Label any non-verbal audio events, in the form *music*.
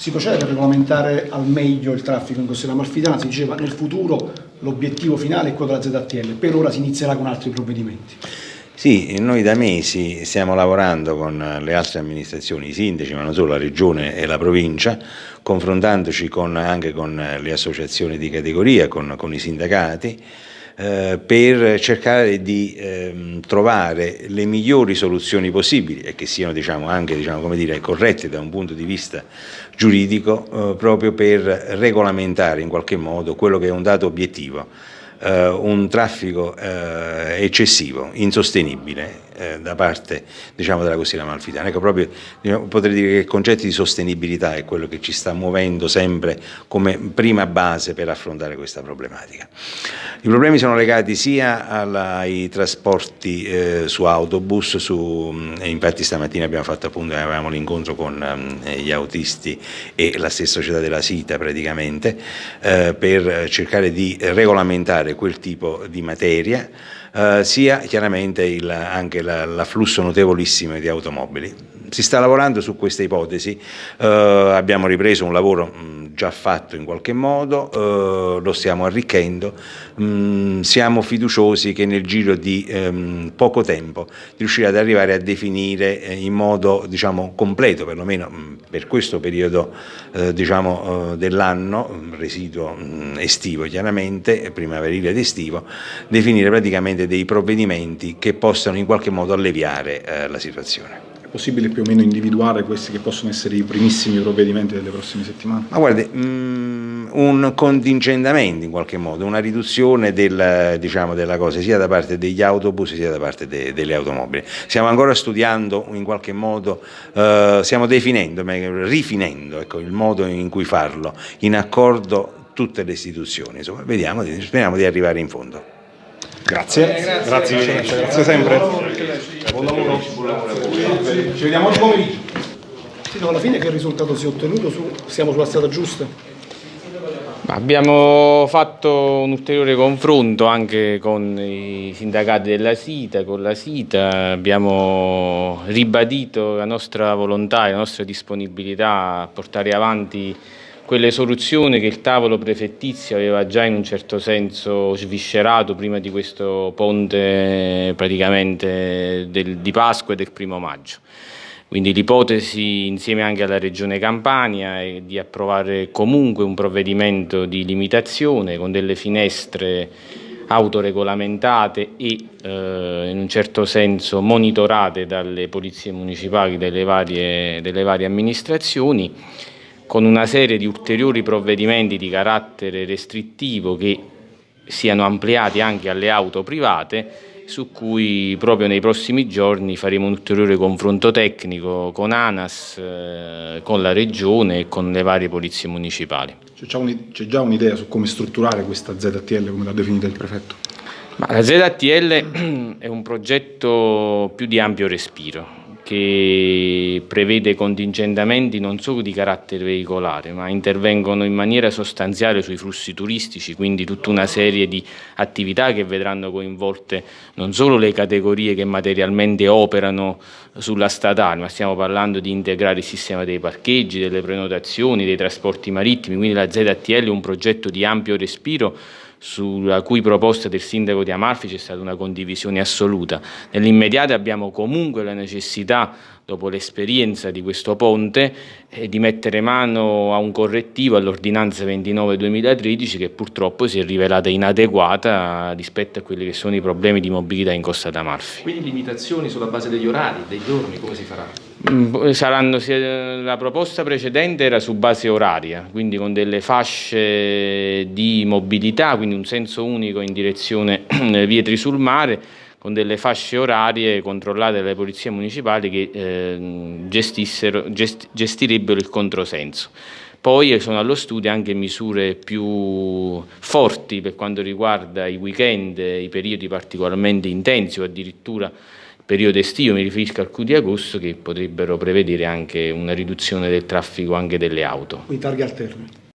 Si procede per regolamentare al meglio il traffico in Costiera Amalfitana, si diceva nel futuro l'obiettivo finale è quello della ZTL, per ora si inizierà con altri provvedimenti. Sì, noi da mesi stiamo lavorando con le altre amministrazioni, i sindaci, ma non solo la regione e la provincia, confrontandoci con, anche con le associazioni di categoria, con, con i sindacati, per cercare di ehm, trovare le migliori soluzioni possibili e che siano diciamo, anche diciamo, dire, corrette da un punto di vista giuridico eh, proprio per regolamentare in qualche modo quello che è un dato obiettivo eh, un traffico eh, eccessivo, insostenibile eh, da parte diciamo, della costiera amalfitana. Ecco, proprio, diciamo, potrei dire che il concetto di sostenibilità è quello che ci sta muovendo sempre come prima base per affrontare questa problematica. I problemi sono legati sia alla, ai trasporti eh, su autobus, su, infatti stamattina abbiamo fatto appunto, avevamo l'incontro con eh, gli autisti e la stessa società della SITA praticamente, eh, per cercare di regolamentare quel tipo di materia, eh, sia chiaramente anche l'afflusso notevolissimo di automobili. Si sta lavorando su questa ipotesi, eh, abbiamo ripreso un lavoro mh, già fatto in qualche modo, eh, lo stiamo arricchendo, mh, siamo fiduciosi che nel giro di ehm, poco tempo riuscirà ad arrivare a definire eh, in modo diciamo, completo, perlomeno mh, per questo periodo eh, diciamo, eh, dell'anno, residuo estivo chiaramente, primaverile ed estivo, definire praticamente dei provvedimenti che possano in qualche modo alleviare eh, la situazione possibile più o meno individuare questi che possono essere i primissimi provvedimenti delle prossime settimane? Ma guardi, mh, mm, un contingentamento in qualche modo, una riduzione del, diciamo, della cosa sia da parte degli autobus sia da parte de, delle automobili. Stiamo ancora studiando in qualche modo, eh, stiamo definendo, rifinendo ecco, il modo in cui farlo, in accordo tutte le istituzioni, insomma, vediamo, speriamo di arrivare in fondo. Grazie, eh, grazie, grazie, grazie, grazie sempre. Buon lavoro. Ci vediamo oggi pomeriggio. Sì, no, alla fine che risultato si è ottenuto? Su, siamo sulla strada giusta? Abbiamo fatto un ulteriore confronto anche con i sindacati della SITA, con la SITA, abbiamo ribadito la nostra volontà e la nostra disponibilità a portare avanti quelle soluzioni che il tavolo prefettizio aveva già in un certo senso sviscerato prima di questo ponte praticamente del, di Pasqua e del primo maggio. Quindi l'ipotesi insieme anche alla Regione Campania è di approvare comunque un provvedimento di limitazione con delle finestre autoregolamentate e eh, in un certo senso monitorate dalle polizie municipali delle varie, delle varie amministrazioni con una serie di ulteriori provvedimenti di carattere restrittivo che siano ampliati anche alle auto private su cui proprio nei prossimi giorni faremo un ulteriore confronto tecnico con ANAS, eh, con la Regione e con le varie polizie municipali. C'è già un'idea su come strutturare questa ZTL, come l'ha definita il prefetto? Ma la ZTL *clears throat* è un progetto più di ampio respiro, che prevede contingentamenti non solo di carattere veicolare, ma intervengono in maniera sostanziale sui flussi turistici, quindi tutta una serie di attività che vedranno coinvolte non solo le categorie che materialmente operano sulla statale, ma stiamo parlando di integrare il sistema dei parcheggi, delle prenotazioni, dei trasporti marittimi, quindi la ZTL è un progetto di ampio respiro sulla cui proposta del sindaco di Amalfi c'è stata una condivisione assoluta. Nell'immediato abbiamo comunque la necessità dopo l'esperienza di questo ponte, eh, di mettere mano a un correttivo all'ordinanza 29-2013 che purtroppo si è rivelata inadeguata rispetto a quelli che sono i problemi di mobilità in Costa d'Amalfi. Quindi limitazioni sulla base degli orari, dei giorni, come si farà? Mm, saranno, la proposta precedente era su base oraria, quindi con delle fasce di mobilità, quindi un senso unico in direzione *clears throat* Vietri sul mare, con delle fasce orarie controllate dalle polizie municipali che eh, gest gestirebbero il controsenso. Poi sono allo studio anche misure più forti per quanto riguarda i weekend, i periodi particolarmente intensi o addirittura periodo estivo, mi riferisco al Q di agosto, che potrebbero prevedere anche una riduzione del traffico anche delle auto. Quindi targhe alterne.